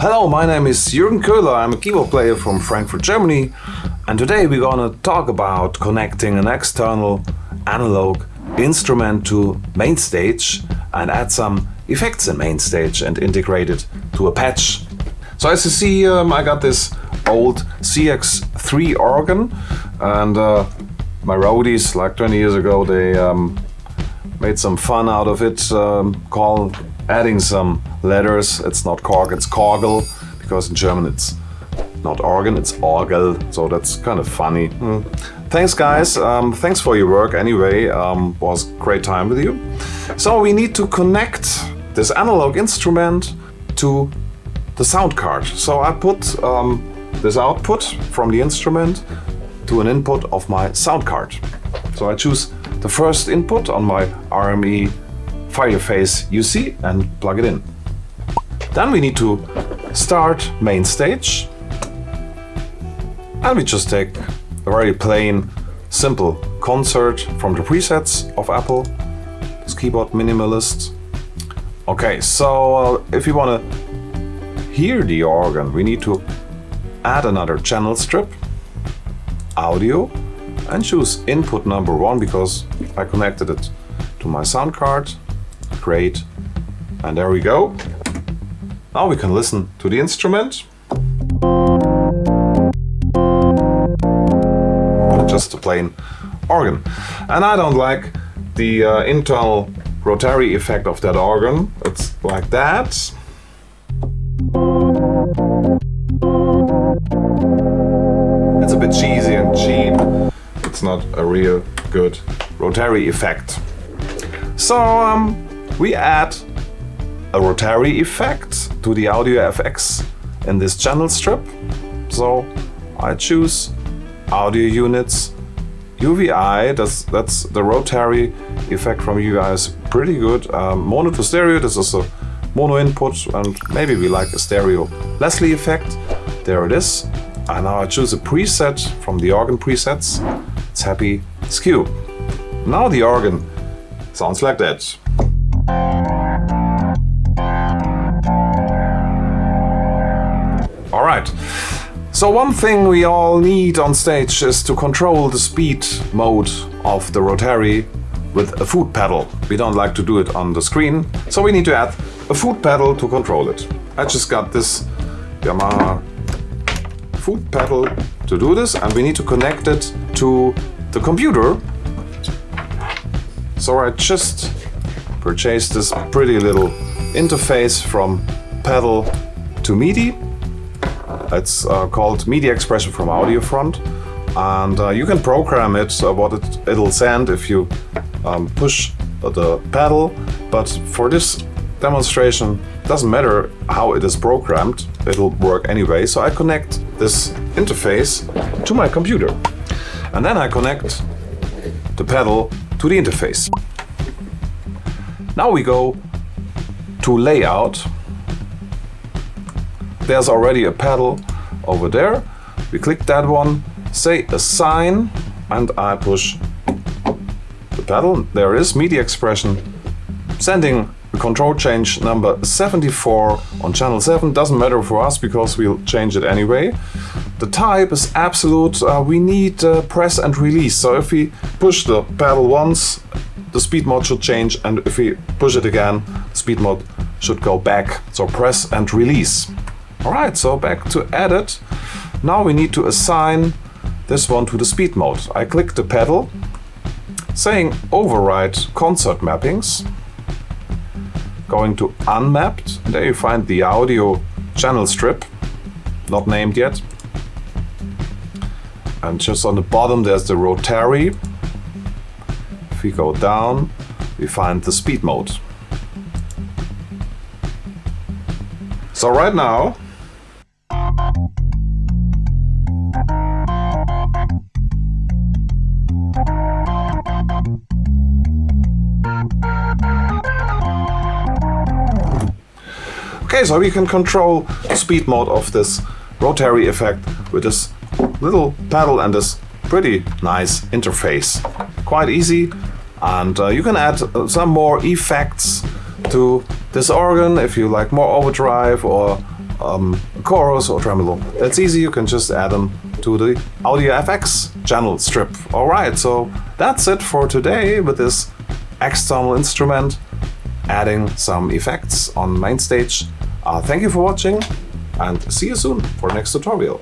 Hello, my name is Jürgen Köhler. I'm a keyboard player from Frankfurt, Germany. And today we're gonna talk about connecting an external analog instrument to MainStage and add some effects in MainStage and integrate it to a patch. So as you see, um, I got this old CX3 organ and uh, my roadies, like 20 years ago, they um, made some fun out of it, um, called adding some letters. It's not Korg, it's Korgel, because in German it's not organ, it's Orgel, so that's kind of funny. Mm. Thanks guys, um, thanks for your work anyway, um, was great time with you. So we need to connect this analog instrument to the sound card. So I put um, this output from the instrument to an input of my sound card. So I choose the first input on my RME Fireface UC and plug it in. Then we need to start MainStage and we just take a very plain, simple concert from the presets of Apple, this keyboard minimalist. Okay, so uh, if you want to hear the organ, we need to add another channel strip, audio, and choose input number one because I connected it to my sound card Great. And there we go. Now we can listen to the instrument. Just a plain organ. And I don't like the uh, internal rotary effect of that organ. It's like that. It's a bit cheesy and cheap. Not a real good rotary effect. So um, we add a rotary effect to the audio FX in this channel strip. So I choose audio units UVI, that's, that's the rotary effect from UVI is pretty good. Um, mono to stereo, this is a mono input and maybe we like a stereo Leslie effect. There it is. And now I choose a preset from the organ presets. It's happy skew. Now the organ sounds like that. Alright, so one thing we all need on stage is to control the speed mode of the rotary with a foot pedal. We don't like to do it on the screen, so we need to add a foot pedal to control it. I just got this Yamaha foot pedal to do this and we need to connect it to the computer. So I just purchased this pretty little interface from pedal to MIDI. It's uh, called MIDI expression from AudioFront and uh, you can program it uh, what it, it'll send if you um, push the pedal but for this demonstration doesn't matter how it is programmed it'll work anyway so I connect this interface to my computer and then I connect the pedal to the interface now we go to layout. There's already a pedal over there. We click that one, say assign, and I push the pedal. There is MIDI expression sending control change number 74 on channel 7. Doesn't matter for us because we'll change it anyway. The type is absolute. Uh, we need uh, press and release. So if we push the pedal once, the speed mode should change and if we push it again, speed mode should go back. So press and release. Alright, so back to edit. Now we need to assign this one to the speed mode. I click the pedal, saying override concert mappings, going to unmapped, there you find the audio channel strip, not named yet. And just on the bottom there's the rotary if we go down, we find the speed mode. So right now, Okay, so we can control speed mode of this rotary effect with this little pedal and this pretty nice interface. Quite easy and uh, you can add uh, some more effects to this organ if you like more overdrive or um, chorus or tremolo. That's easy, you can just add them to the Audio FX channel strip. Alright, so that's it for today with this external instrument adding some effects on MainStage uh, thank you for watching and see you soon for the next tutorial.